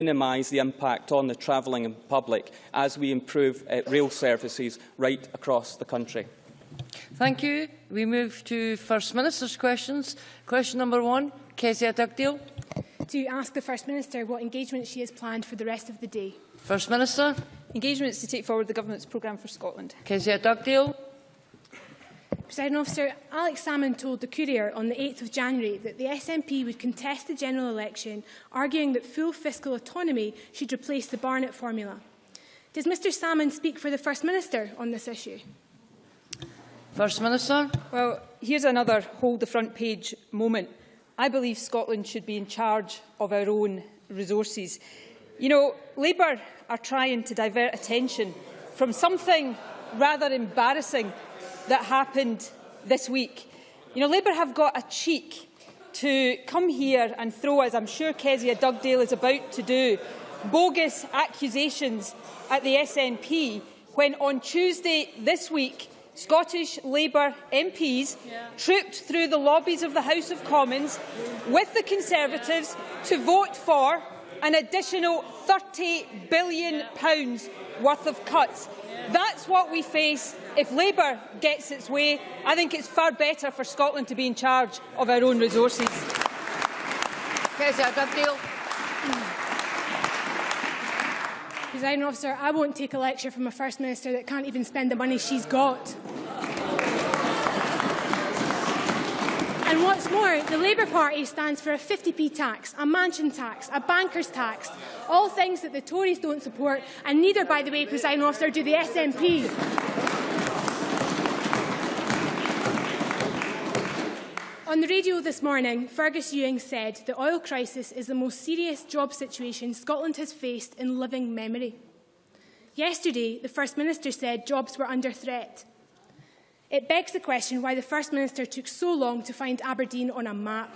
minimise the impact on the travelling public as we improve uh, rail services right across the country. Thank you. We move to First Minister's questions. Question number one, Kezia Dugdale. To ask the First Minister what engagement she has planned for the rest of the day. First Minister. Engagements to take forward the Government's programme for Scotland. Kezia Dugdale. President officer, Alex Salmond told the Courier on the 8th of January that the SNP would contest the general election, arguing that full fiscal autonomy should replace the Barnett formula. Does Mr Salmond speak for the First Minister on this issue? First Minister. Well, here's another hold the front page moment. I believe Scotland should be in charge of our own resources. You know, Labour are trying to divert attention from something rather embarrassing that happened this week. You know, Labour have got a cheek to come here and throw, as I'm sure Kezia Dugdale is about to do, bogus accusations at the SNP when on Tuesday this week Scottish Labour MPs yeah. trooped through the lobbies of the House of Commons with the Conservatives to vote for an additional £30 billion worth of cuts. That's what we face if Labour gets its way. I think it's far better for Scotland to be in charge of our own resources. Presiding officer, I won't take a lecture from a First Minister that can't even spend the money she's got. What's more, the Labour Party stands for a 50p tax, a mansion tax, a banker's tax, all things that the Tories don't support, and neither, by the way, presiding officer, do the SNP. On the radio this morning, Fergus Ewing said the oil crisis is the most serious job situation Scotland has faced in living memory. Yesterday, the First Minister said jobs were under threat. It begs the question why the First Minister took so long to find Aberdeen on a map.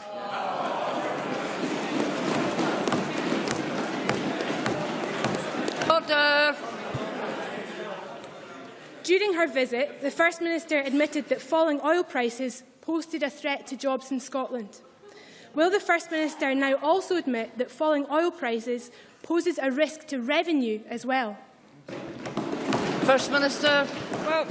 Order. During her visit, the First Minister admitted that falling oil prices posted a threat to jobs in Scotland. Will the First Minister now also admit that falling oil prices poses a risk to revenue as well? First Minister. Well,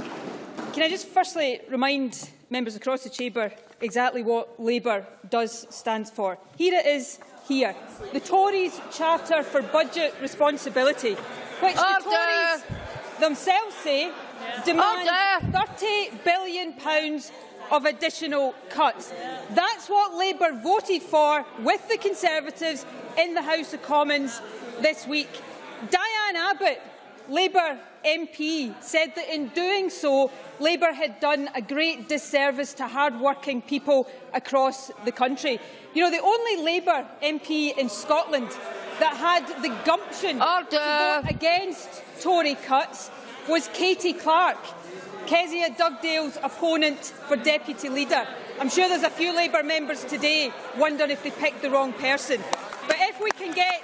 can I just firstly remind members across the chamber exactly what Labour does stand for? Here it is here. The Tories Charter for Budget Responsibility, which Order. the Tories themselves say yeah. demands £30 billion of additional cuts. That's what Labour voted for with the Conservatives in the House of Commons this week. Diane Abbott Labour MP said that in doing so, Labour had done a great disservice to hard-working people across the country. You know, the only Labour MP in Scotland that had the gumption Order. to vote against Tory cuts was Katy Clark, Kezia Dugdale's opponent for deputy leader. I'm sure there's a few Labour members today wondering if they picked the wrong person. But if we can get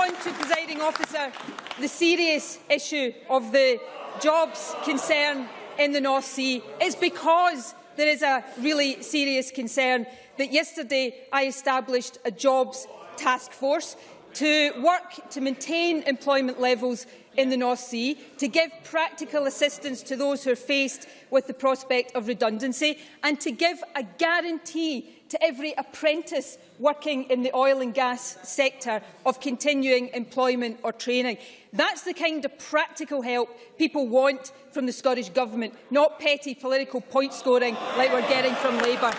on to presiding officer the serious issue of the jobs concern in the North Sea is because there is a really serious concern that yesterday I established a jobs task force to work to maintain employment levels in the North Sea, to give practical assistance to those who are faced with the prospect of redundancy, and to give a guarantee to every apprentice working in the oil and gas sector of continuing employment or training. That's the kind of practical help people want from the Scottish Government, not petty political point scoring like we're getting from Labour.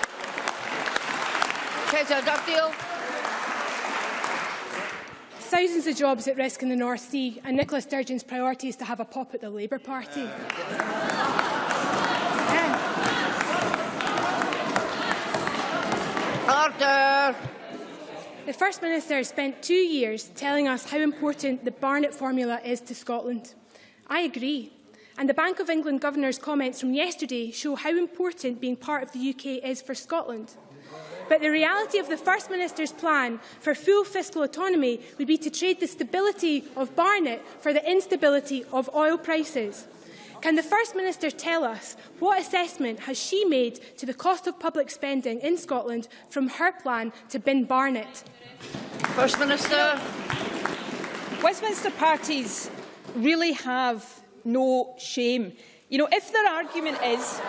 Thousands of jobs at risk in the North Sea, and Nicola Sturgeon's priority is to have a pop at the Labour Party. Order. The First Minister spent two years telling us how important the Barnett formula is to Scotland. I agree. And the Bank of England Governor's comments from yesterday show how important being part of the UK is for Scotland. But the reality of the First Minister's plan for full fiscal autonomy would be to trade the stability of Barnett for the instability of oil prices. Can the First Minister tell us what assessment has she made to the cost of public spending in Scotland from her plan to bin Barnett? First Minister. Westminster parties really have no shame. You know, if their argument is,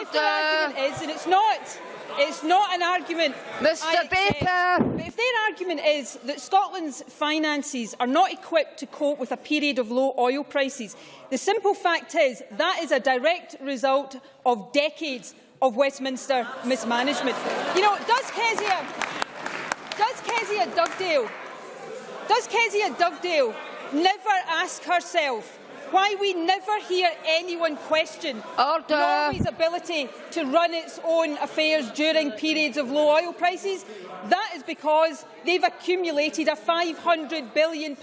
if their argument is, and it's not, it's not an argument. I Mr accept, Baker. But if their argument is that Scotland's finances are not equipped to cope with a period of low oil prices, the simple fact is that is a direct result of decades of Westminster mismanagement. You know, does Kezia, does Kezia Dugdale, does Kezia Dugdale never ask herself why we never hear anyone question Order. Norway's ability to run its own affairs during periods of low oil prices? That is because they've accumulated a £500 billion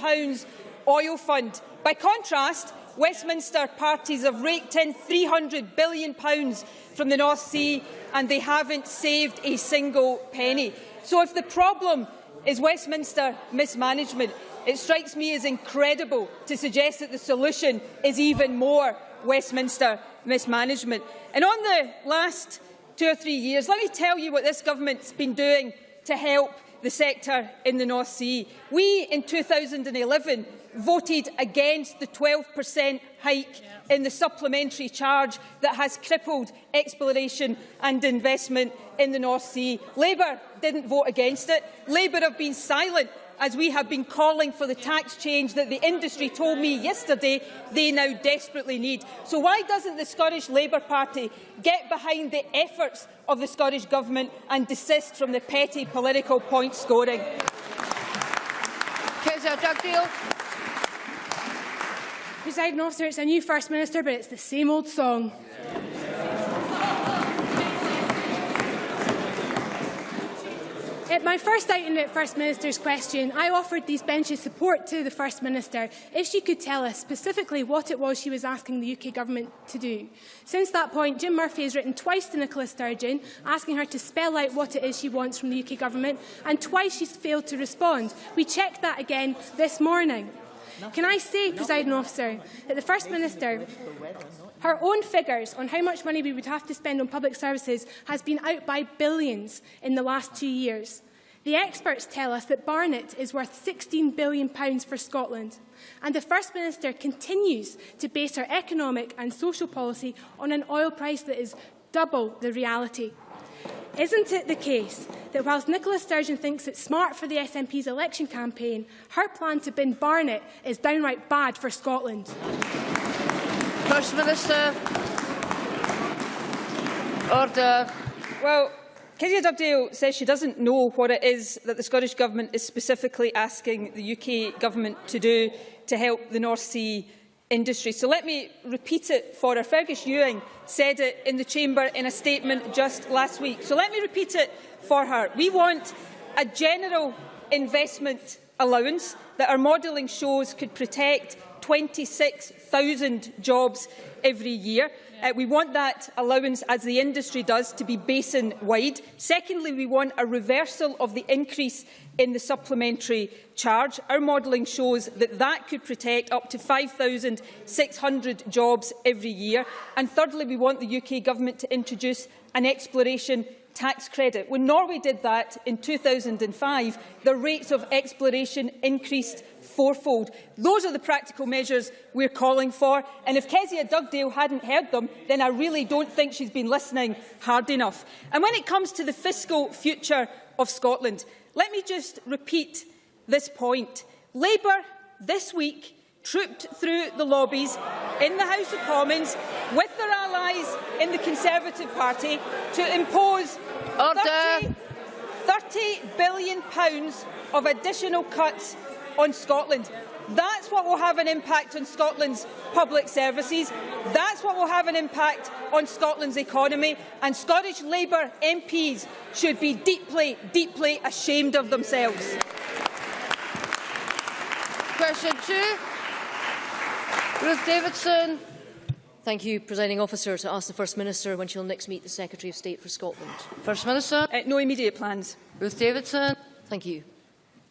oil fund. By contrast, Westminster parties have raked in £300 billion from the North Sea and they haven't saved a single penny. So if the problem is Westminster mismanagement, it strikes me as incredible to suggest that the solution is even more Westminster mismanagement. And on the last two or three years, let me tell you what this government's been doing to help the sector in the North Sea. We, in 2011, voted against the 12% hike in the supplementary charge that has crippled exploration and investment in the North Sea. Labour didn't vote against it. Labour have been silent as we have been calling for the tax change that the industry told me yesterday they now desperately need. So why doesn't the Scottish Labour Party get behind the efforts of the Scottish Government and desist from the petty political point scoring? Kezia Dugdale. Presiding officer, it's a new First Minister, but it's the same old song. At my first outing at First Minister's question, I offered these benches support to the First Minister if she could tell us specifically what it was she was asking the UK Government to do. Since that point, Jim Murphy has written twice to Nicola Sturgeon, asking her to spell out what it is she wants from the UK Government, and twice she's failed to respond. We checked that again this morning. Can I say, presiding officer, that the First Minister, her own figures on how much money we would have to spend on public services has been out by billions in the last two years. The experts tell us that Barnett is worth £16 billion for Scotland. And the First Minister continues to base her economic and social policy on an oil price that is double the reality. Isn't it the case that whilst Nicola Sturgeon thinks it's smart for the SNP's election campaign, her plan to bin Barnett is downright bad for Scotland? First Minister. Order. Well, Kezia Dugdale says she doesn't know what it is that the Scottish Government is specifically asking the UK Government to do to help the North Sea industry. So let me repeat it for her. Fergus Ewing said it in the Chamber in a statement just last week. So let me repeat it for her. We want a general investment allowance that our modelling shows could protect 26,000 jobs every year. Uh, we want that allowance, as the industry does, to be basin-wide. Secondly, we want a reversal of the increase in the supplementary charge. Our modelling shows that that could protect up to 5,600 jobs every year. And thirdly, we want the UK Government to introduce an exploration tax credit. When Norway did that in 2005, the rates of exploration increased fourfold. Those are the practical measures we're calling for. And if Kezia Dugdale hadn't heard them, then I really don't think she's been listening hard enough. And when it comes to the fiscal future of Scotland, let me just repeat this point. Labour, this week, trooped through the lobbies in the House of Commons with their allies in the Conservative Party to impose Order. 30, 30 billion pounds of additional cuts on Scotland. That's what will have an impact on Scotland's public services. That's what will have an impact on Scotland's economy. And Scottish Labour MPs should be deeply, deeply ashamed of themselves. Question two. Ruth Davidson. Thank you, Presiding Officer, to ask the First Minister when she'll next meet the Secretary of State for Scotland. First Minister. Uh, no immediate plans. Ruth Davidson. Thank you.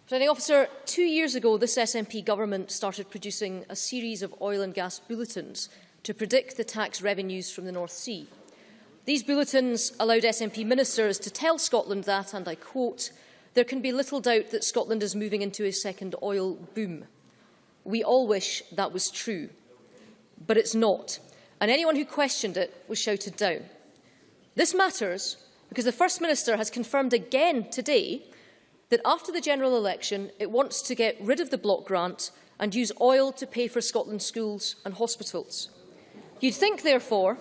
Presiding Officer, two years ago, this SNP government started producing a series of oil and gas bulletins to predict the tax revenues from the North Sea. These bulletins allowed SNP ministers to tell Scotland that, and I quote, there can be little doubt that Scotland is moving into a second oil boom. We all wish that was true, but it's not, and anyone who questioned it was shouted down. This matters because the First Minister has confirmed again today that after the general election it wants to get rid of the block grant and use oil to pay for Scotland's schools and hospitals. You'd think, therefore,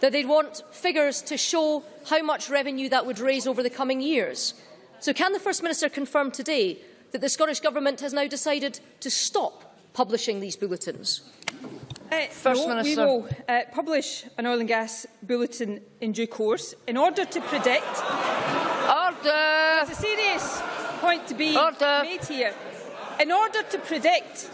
that they'd want figures to show how much revenue that would raise over the coming years. So can the First Minister confirm today that the Scottish Government has now decided to stop publishing these bulletins? Uh, First no, Minister. We will uh, publish an oil and gas bulletin in due course in order to predict. Order! It's a serious point to be Order. made here. In order to predict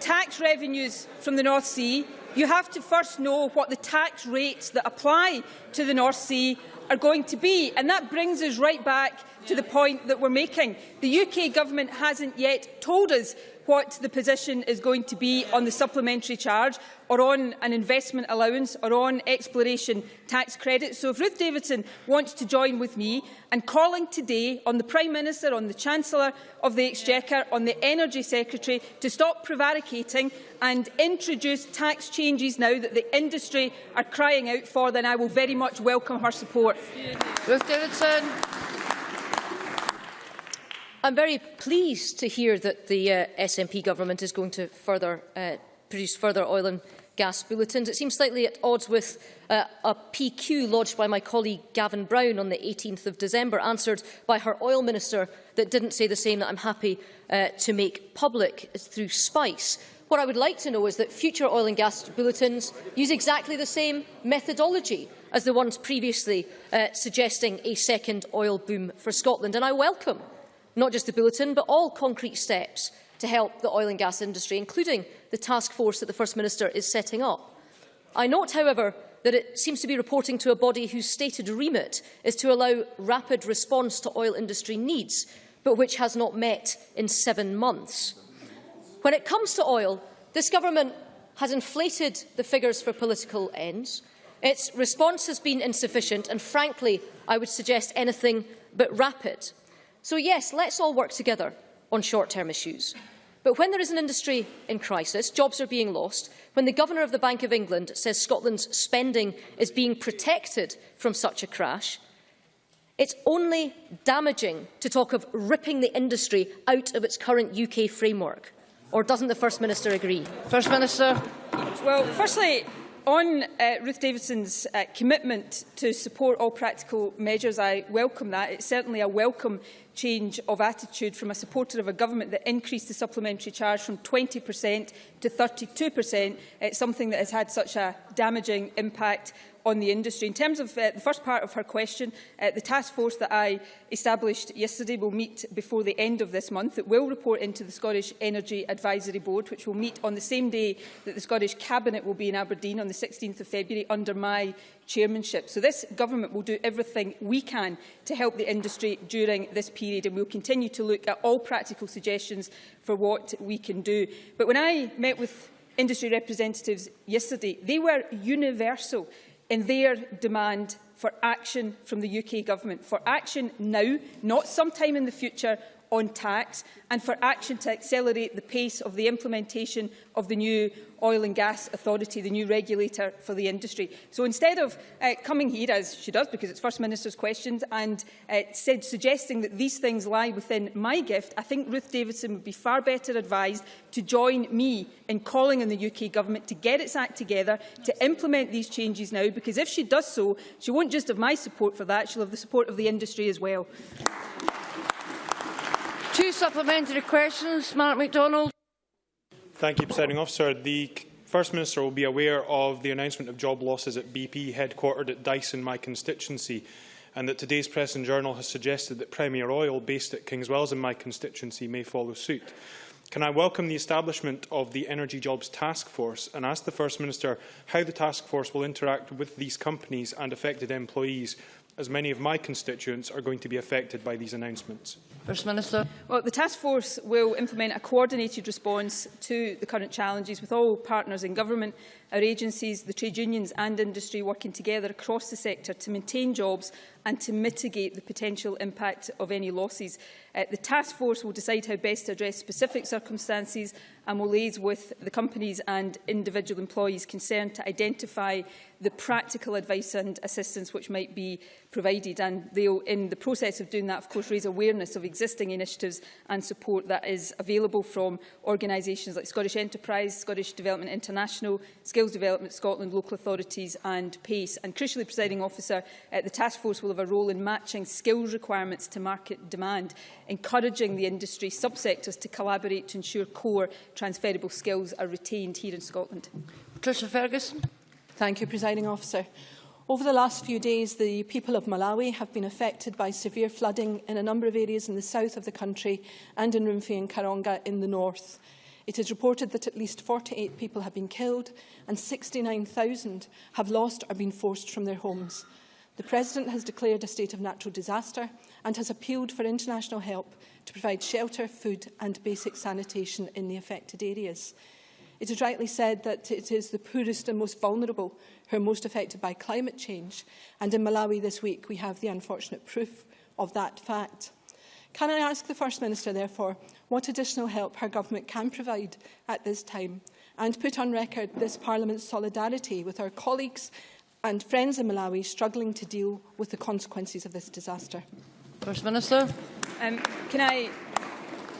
tax revenues from the North Sea, you have to first know what the tax rates that apply to the North Sea are going to be. And that brings us right back to the point that we're making. The UK Government hasn't yet told us what the position is going to be on the supplementary charge or on an investment allowance or on exploration tax credits. So if Ruth Davidson wants to join with me and calling today on the Prime Minister, on the Chancellor of the Exchequer, on the Energy Secretary to stop prevaricating and introduce tax changes now that the industry are crying out for, then I will very much welcome her support. Ruth Davidson. I'm very pleased to hear that the uh, SNP government is going to further uh, produce further oil and gas bulletins. It seems slightly at odds with uh, a PQ lodged by my colleague Gavin Brown on the 18th of December, answered by her oil minister that didn't say the same that I'm happy uh, to make public through SPICe. What I would like to know is that future oil and gas bulletins use exactly the same methodology as the ones previously uh, suggesting a second oil boom for Scotland. And I welcome not just the bulletin, but all concrete steps to help the oil and gas industry, including the task force that the First Minister is setting up. I note, however, that it seems to be reporting to a body whose stated remit is to allow rapid response to oil industry needs, but which has not met in seven months. When it comes to oil, this government has inflated the figures for political ends. Its response has been insufficient and, frankly, I would suggest anything but rapid. So yes, let's all work together on short-term issues. But when there is an industry in crisis, jobs are being lost, when the Governor of the Bank of England says Scotland's spending is being protected from such a crash, it's only damaging to talk of ripping the industry out of its current UK framework. Or doesn't the First Minister agree? First Minister. Well, firstly, on uh, Ruth Davidson's uh, commitment to support all practical measures, I welcome that. It's certainly a welcome change of attitude from a supporter of a government that increased the supplementary charge from 20% to 32%. It's something that has had such a damaging impact on the industry. In terms of uh, the first part of her question, uh, the task force that I established yesterday will meet before the end of this month. It will report into the Scottish Energy Advisory Board, which will meet on the same day that the Scottish Cabinet will be in Aberdeen on the 16th of February under my chairmanship. So this government will do everything we can to help the industry during this period and we'll continue to look at all practical suggestions for what we can do. But when I met with industry representatives yesterday, they were universal in their demand for action from the UK Government, for action now, not sometime in the future, on tax and for action to accelerate the pace of the implementation of the new Oil and Gas Authority, the new regulator for the industry. So instead of uh, coming here, as she does, because it's First Minister's questions, and uh, said, suggesting that these things lie within my gift, I think Ruth Davidson would be far better advised to join me in calling on the UK Government to get its act together, to implement these changes now, because if she does so, she won't just have my support for that, she'll have the support of the industry as well. Two supplementary questions. Mark McDonald. Thank you, Presiding Officer. The First Minister will be aware of the announcement of job losses at BP, headquartered at Dyce in, my constituency, and that today's Press and Journal has suggested that Premier Oil, based at Kingswells in my constituency, may follow suit. Can I welcome the establishment of the Energy Jobs Task Force and ask the First Minister how the task force will interact with these companies and affected employees, as many of my constituents are going to be affected by these announcements? First Minister. Well, the task force will implement a coordinated response to the current challenges with all partners in government, our agencies, the trade unions and industry working together across the sector to maintain jobs and to mitigate the potential impact of any losses. Uh, the task force will decide how best to address specific circumstances and will liaise with the companies and individual employees concerned to identify the practical advice and assistance which might be provided. And they'll, in the process of doing that, of course, raise awareness of existing initiatives and support that is available from organisations like Scottish Enterprise, Scottish Development International, Skills Development Scotland, local authorities and PACE. And crucially, presiding officer, uh, the task force will have a role in matching skills requirements to market demand, encouraging the industry subsectors to collaborate to ensure core transferable skills are retained here in Scotland. Patricia Ferguson. Thank you, Presiding Officer. Over the last few days, the people of Malawi have been affected by severe flooding in a number of areas in the south of the country and in Rumphi and Karonga in the north. It is reported that at least 48 people have been killed and 69,000 have lost or been forced from their homes. The President has declared a state of natural disaster and has appealed for international help to provide shelter, food and basic sanitation in the affected areas. It is rightly said that it is the poorest and most vulnerable who are most affected by climate change. And in Malawi this week, we have the unfortunate proof of that fact. Can I ask the First Minister, therefore, what additional help her government can provide at this time and put on record this Parliament's solidarity with our colleagues and friends in Malawi struggling to deal with the consequences of this disaster. First Minister. Um, can I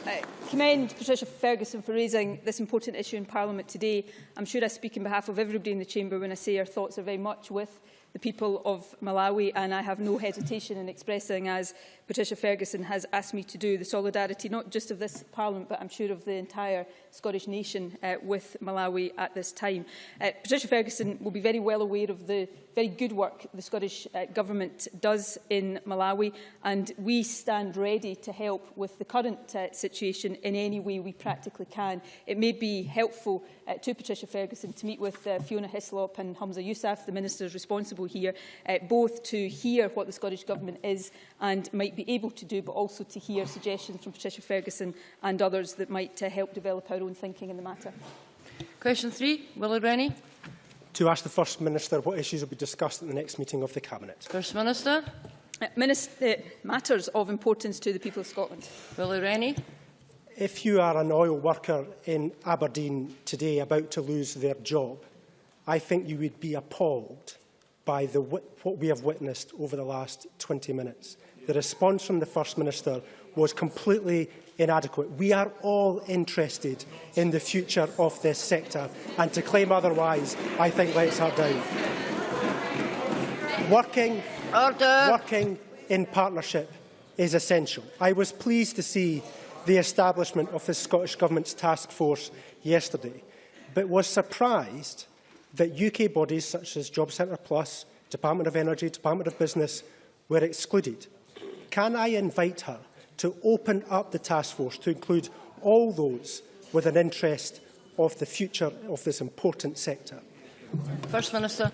I commend Patricia Ferguson for raising this important issue in Parliament today. I'm sure I speak on behalf of everybody in the Chamber when I say our thoughts are very much with the people of Malawi and I have no hesitation in expressing, as Patricia Ferguson has asked me to do, the solidarity not just of this Parliament but I'm sure of the entire Scottish nation uh, with Malawi at this time. Uh, Patricia Ferguson will be very well aware of the very good work the Scottish uh, Government does in Malawi, and we stand ready to help with the current uh, situation in any way we practically can. It may be helpful uh, to Patricia Ferguson to meet with uh, Fiona Hislop and Hamza Yousaf, the ministers responsible here, uh, both to hear what the Scottish Government is and might be able to do, but also to hear suggestions from Patricia Ferguson and others that might uh, help develop our own thinking in the matter. Question three, Willie Rennie. To ask the First Minister what issues will be discussed at the next meeting of the Cabinet. First Minister. Uh, Minister, uh, matters of importance to the people of Scotland. Willie Rennie. If you are an oil worker in Aberdeen today about to lose their job, I think you would be appalled by the, what we have witnessed over the last 20 minutes. The response from the First Minister was completely inadequate. We are all interested in the future of this sector, and to claim otherwise, I think lets her down. Working, Order. working in partnership is essential. I was pleased to see the establishment of the Scottish Government's task force yesterday, but was surprised that UK bodies such as Job Centre Plus, Department of Energy, Department of Business were excluded. Can I invite her to open up the task force to include all those with an interest of the future of this important sector? First Minister.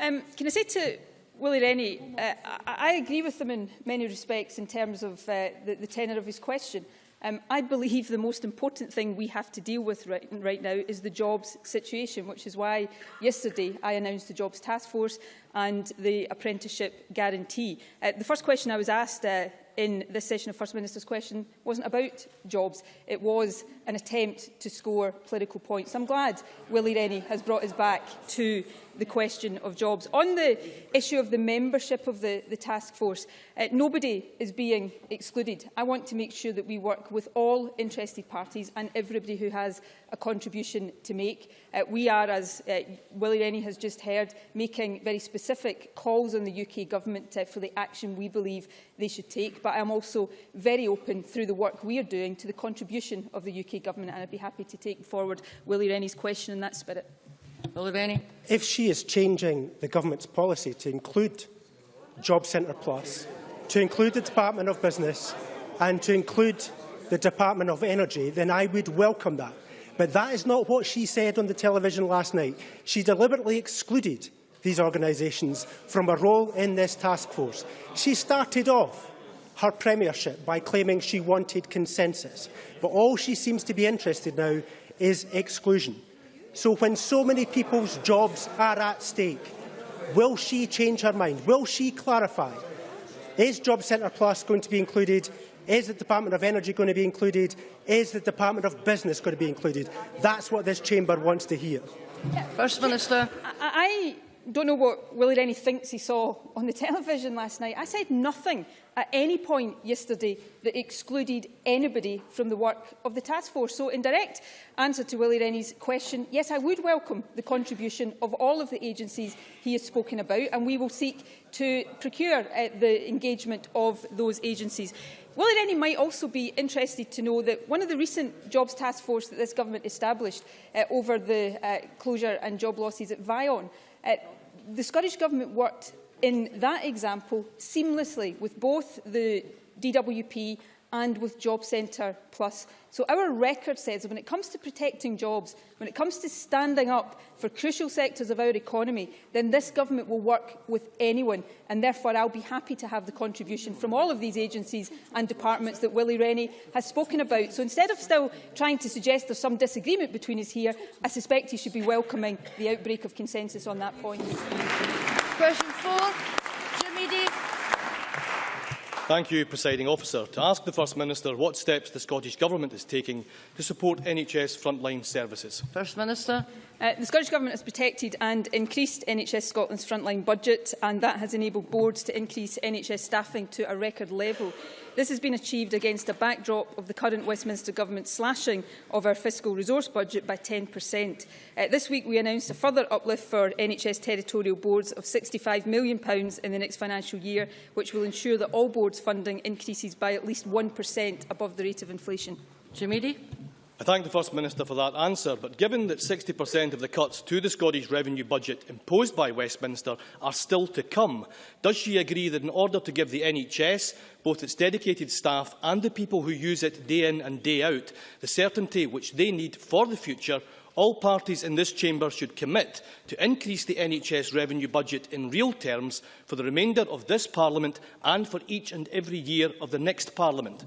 Um, can I say to Willie Rennie, uh, I, I agree with him in many respects in terms of uh, the, the tenor of his question. Um, I believe the most important thing we have to deal with right, right now is the jobs situation, which is why yesterday I announced the Jobs Task Force and the apprenticeship guarantee. Uh, the first question I was asked uh, in this session of First Minister's Question wasn't about jobs. It was an attempt to score political points. I'm glad Willie Rennie has brought us back to the question of jobs. On the issue of the membership of the, the task force, uh, nobody is being excluded. I want to make sure that we work with all interested parties and everybody who has a contribution to make. Uh, we are, as uh, Willie Rennie has just heard, making very specific calls on the UK Government uh, for the action we believe they should take. But I am also very open through the work we are doing to the contribution of the UK Government and I'd be happy to take forward Willie Rennie's question in that spirit. Willie Rennie. If she is changing the government's policy to include Job Centre Plus, to include the Department of Business and to include the Department of Energy, then I would welcome that. But that is not what she said on the television last night. She deliberately excluded these organisations from a role in this task force. She started off her premiership by claiming she wanted consensus. But all she seems to be interested now is exclusion. So when so many people's jobs are at stake, will she change her mind? Will she clarify? Is Job Centre Plus going to be included? Is the Department of Energy going to be included? Is the Department of Business going to be included? That's what this chamber wants to hear. First Minister. I, don't know what Willie Rennie thinks he saw on the television last night. I said nothing at any point yesterday that excluded anybody from the work of the task force. So in direct answer to Willie Rennie's question, yes, I would welcome the contribution of all of the agencies he has spoken about and we will seek to procure uh, the engagement of those agencies. Willie Rennie might also be interested to know that one of the recent jobs task force that this government established uh, over the uh, closure and job losses at Vion, uh, the Scottish Government worked in that example seamlessly with both the DWP and with Job Centre Plus. So our record says that when it comes to protecting jobs, when it comes to standing up for crucial sectors of our economy, then this government will work with anyone. And therefore, I'll be happy to have the contribution from all of these agencies and departments that Willie Rennie has spoken about. So instead of still trying to suggest there's some disagreement between us here, I suspect he should be welcoming the outbreak of consensus on that point. Question four. Thank you, Presiding Officer. To ask the First Minister what steps the Scottish Government is taking to support NHS frontline services. First Minister. Uh, the Scottish Government has protected and increased NHS Scotland's frontline budget and that has enabled boards to increase NHS staffing to a record level. This has been achieved against a backdrop of the current Westminster Government slashing of our fiscal resource budget by 10%. Uh, this week we announced a further uplift for NHS territorial boards of £65 million in the next financial year, which will ensure that all boards funding increases by at least 1% above the rate of inflation. Jim Eadie. I thank the First Minister for that answer, but given that 60% of the cuts to the Scottish revenue budget imposed by Westminster are still to come, does she agree that in order to give the NHS, both its dedicated staff and the people who use it day in and day out, the certainty which they need for the future, all parties in this chamber should commit to increase the NHS revenue budget in real terms for the remainder of this Parliament and for each and every year of the next Parliament?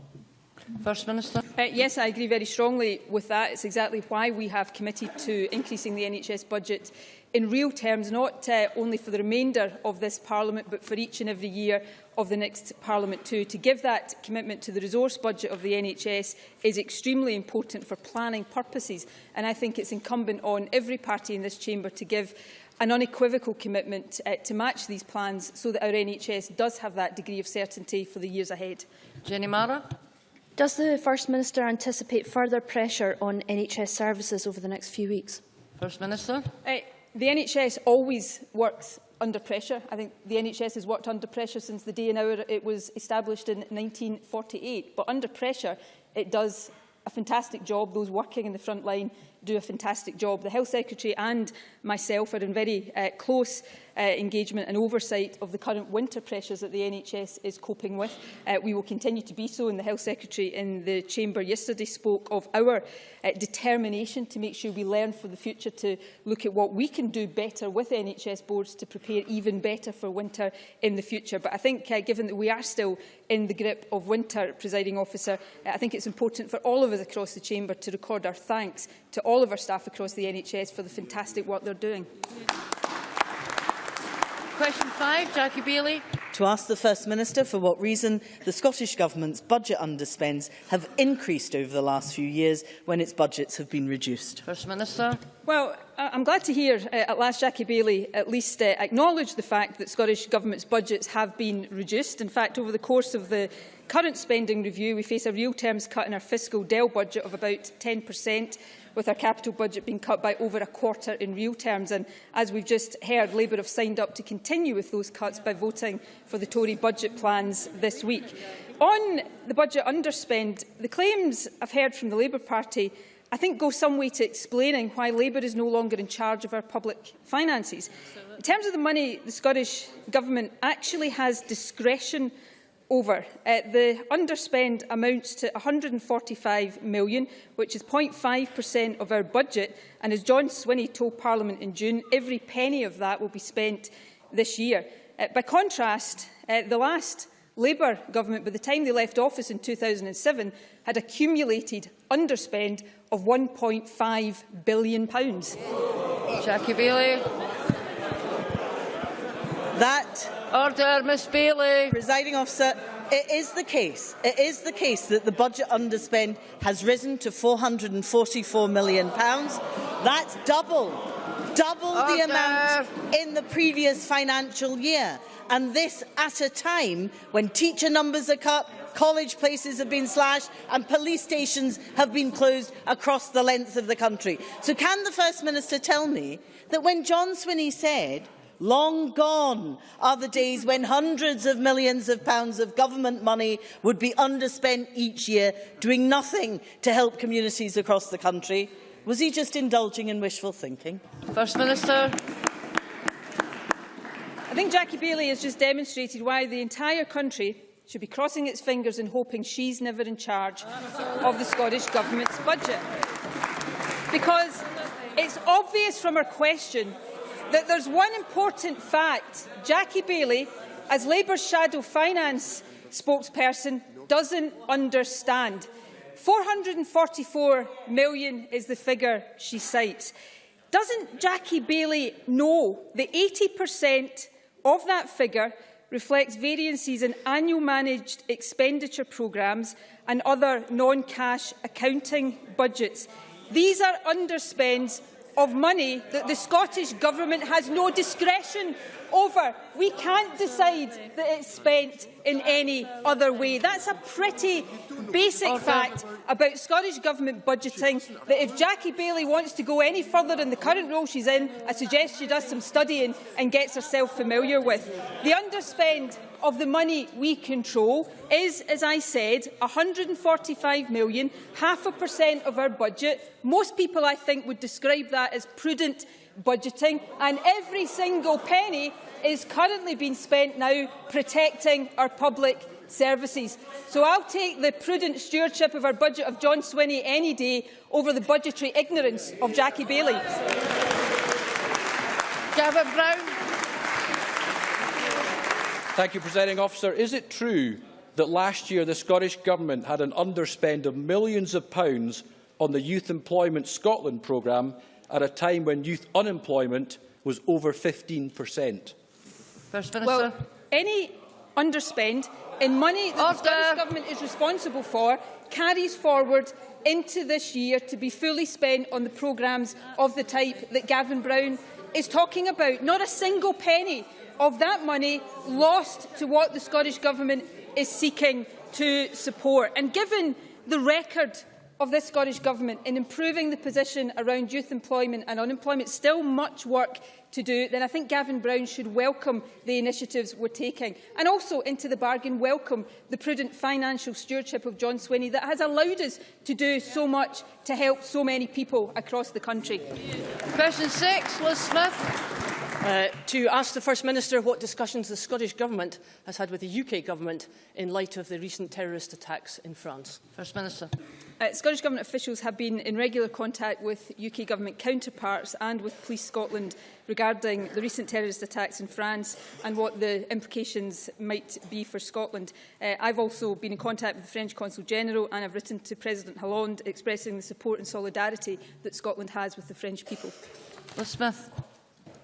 First Minister. Uh, yes, I agree very strongly with that. It's exactly why we have committed to increasing the NHS budget in real terms, not uh, only for the remainder of this Parliament, but for each and every year of the next Parliament too. To give that commitment to the resource budget of the NHS is extremely important for planning purposes, and I think it's incumbent on every party in this chamber to give an unequivocal commitment uh, to match these plans so that our NHS does have that degree of certainty for the years ahead. Jenny Marra. Does the First Minister anticipate further pressure on NHS services over the next few weeks? First Minister. Uh, the NHS always works under pressure. I think the NHS has worked under pressure since the day and hour it was established in 1948. But under pressure, it does a fantastic job. Those working in the front line do a fantastic job. The Health Secretary and myself are in very uh, close uh, engagement and oversight of the current winter pressures that the NHS is coping with. Uh, we will continue to be so, and the Health Secretary in the Chamber yesterday spoke of our uh, determination to make sure we learn for the future to look at what we can do better with NHS boards to prepare even better for winter in the future. But I think, uh, given that we are still in the grip of winter, presiding officer, uh, I think it's important for all of us across the chamber to record our thanks to all of our staff across the NHS for the fantastic work they're doing. Question five, Jackie Baillie. To ask the First Minister for what reason the Scottish Government's budget underspends have increased over the last few years when its budgets have been reduced. First Minister. Well, I'm glad to hear uh, at last Jackie Baillie at least uh, acknowledge the fact that Scottish Government's budgets have been reduced. In fact, over the course of the current spending review, we face a real terms cut in our fiscal DEL budget of about 10 per cent with our capital budget being cut by over a quarter in real terms. And as we've just heard, Labour have signed up to continue with those cuts by voting for the Tory budget plans this week. On the budget underspend, the claims I've heard from the Labour Party I think go some way to explaining why Labour is no longer in charge of our public finances. In terms of the money the Scottish Government actually has discretion over. Uh, the underspend amounts to £145 million, which is 0.5% of our budget. And as John Swinney told Parliament in June, every penny of that will be spent this year. Uh, by contrast, uh, the last Labour government, by the time they left office in 2007, had accumulated underspend of £1.5 billion. Jackie Baillie. That Order, Miss Baillie. Presiding officer, it is the case. It is the case that the budget underspend has risen to 444 million pounds. That's double, double Order. the amount in the previous financial year, and this at a time when teacher numbers are cut, college places have been slashed and police stations have been closed across the length of the country. So can the First Minister tell me that when John Swinney said Long gone are the days when hundreds of millions of pounds of government money would be underspent each year, doing nothing to help communities across the country. Was he just indulging in wishful thinking? First Minister. I think Jackie Baillie has just demonstrated why the entire country should be crossing its fingers and hoping she's never in charge of the Scottish Government's budget. Because it's obvious from her question that there's one important fact Jackie Baillie, as Labour's shadow finance spokesperson, doesn't understand. 444 million is the figure she cites. Doesn't Jackie Baillie know that 80% of that figure reflects variances in annual managed expenditure programmes and other non-cash accounting budgets? These are underspends of money that the Scottish Government has no discretion over. We can't decide that it's spent in any other way. That's a pretty basic fact about Scottish Government budgeting, that if Jackie Baillie wants to go any further in the current role she's in, I suggest she does some studying and gets herself familiar with. The underspend of the money we control is, as I said, 145 million, half a percent of our budget. Most people, I think, would describe that as prudent budgeting, and every single penny is currently being spent now protecting our public services. So I'll take the prudent stewardship of our budget of John Swinney any day over the budgetary ignorance of Jackie Baillie. Gavin Brown. Thank you, Presiding Officer. Is it true that last year the Scottish Government had an underspend of millions of pounds on the Youth Employment Scotland programme at a time when youth unemployment was over 15 per cent? First Minister. Well, any underspend in money that the Scottish Government is responsible for carries forward into this year to be fully spent on the programmes of the type that Gavin Brown is talking about. Not a single penny of that money lost to what the Scottish Government is seeking to support. And given the record of this Scottish Government in improving the position around youth employment and unemployment, still much work to do, then I think Gavin Brown should welcome the initiatives we're taking and also, into the bargain, welcome the prudent financial stewardship of John Swinney that has allowed us to do so much to help so many people across the country. Question six, Liz Smith. Uh, to ask the First Minister what discussions the Scottish Government has had with the UK Government in light of the recent terrorist attacks in France. First Minister. Uh, Scottish Government officials have been in regular contact with UK Government counterparts and with Police Scotland regarding the recent terrorist attacks in France and what the implications might be for Scotland. Uh, I've also been in contact with the French Consul General and I've written to President Hollande expressing the support and solidarity that Scotland has with the French people. Liz Smith.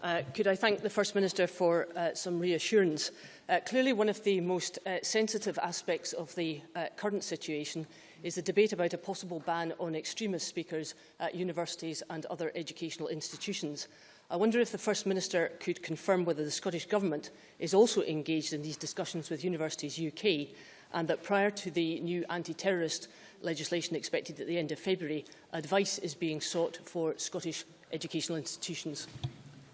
Uh, could I thank the First Minister for uh, some reassurance? Uh, clearly, one of the most uh, sensitive aspects of the uh, current situation is the debate about a possible ban on extremist speakers at universities and other educational institutions. I wonder if the First Minister could confirm whether the Scottish Government is also engaged in these discussions with Universities UK and that prior to the new anti-terrorist legislation expected at the end of February, advice is being sought for Scottish educational institutions.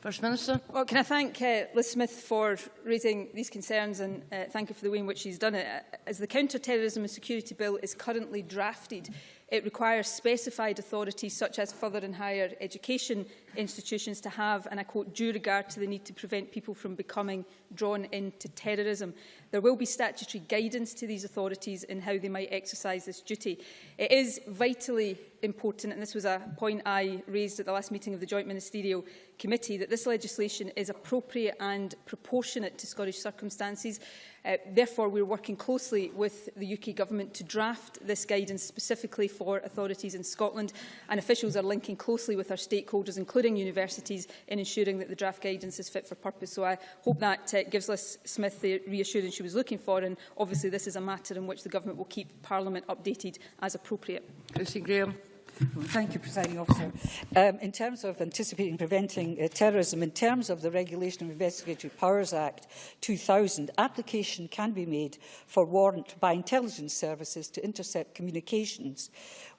First Minister. Well, can I thank uh, Liz Smith for raising these concerns and uh, thank her for the way in which she's done it. Uh, as the Counter-Terrorism and Security Bill is currently drafted, it requires specified authorities such as further and higher education institutions to have, and I quote, due regard to the need to prevent people from becoming drawn into terrorism. There will be statutory guidance to these authorities in how they might exercise this duty. It is vitally important, and this was a point I raised at the last meeting of the Joint Ministerial Committee, that this legislation is appropriate and proportionate to Scottish circumstances. Uh, therefore, we're working closely with the UK Government to draft this guidance specifically for authorities in Scotland, and officials are linking closely with our stakeholders, including including universities, in ensuring that the draft guidance is fit for purpose. So I hope that uh, gives Liz Smith the reassurance she was looking for. And obviously, this is a matter in which the government will keep Parliament updated as appropriate. Christine Graham. Thank you, Presiding Officer. Um, in terms of anticipating and preventing uh, terrorism, in terms of the Regulation of Investigatory Powers Act 2000, application can be made for warrant by intelligence services to intercept communications.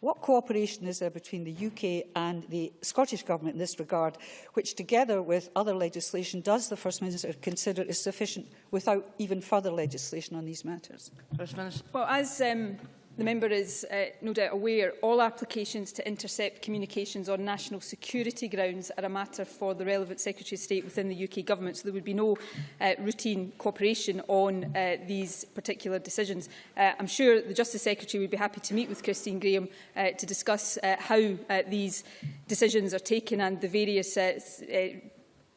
What cooperation is there between the UK and the Scottish Government in this regard, which together with other legislation does the First Minister consider is sufficient without even further legislation on these matters? First Minister. Well, as um, The member is uh, no doubt aware all applications to intercept communications on national security grounds are a matter for the relevant Secretary of State within the UK Government, so there would be no uh, routine cooperation on uh, these particular decisions. Uh, I'm sure the Justice Secretary would be happy to meet with Christine Graham uh, to discuss uh, how uh, these decisions are taken and the various uh, uh,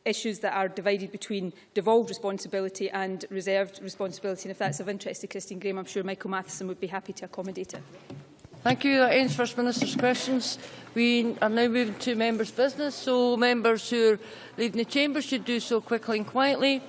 issues that are divided between devolved responsibility and reserved responsibility. And if that's of interest to Christine Graham, I'm sure Michael Matheson would be happy to accommodate it. Thank you. That ends First Minister's questions. We are now moving to members' business, so members who are leaving the chamber should do so quickly and quietly.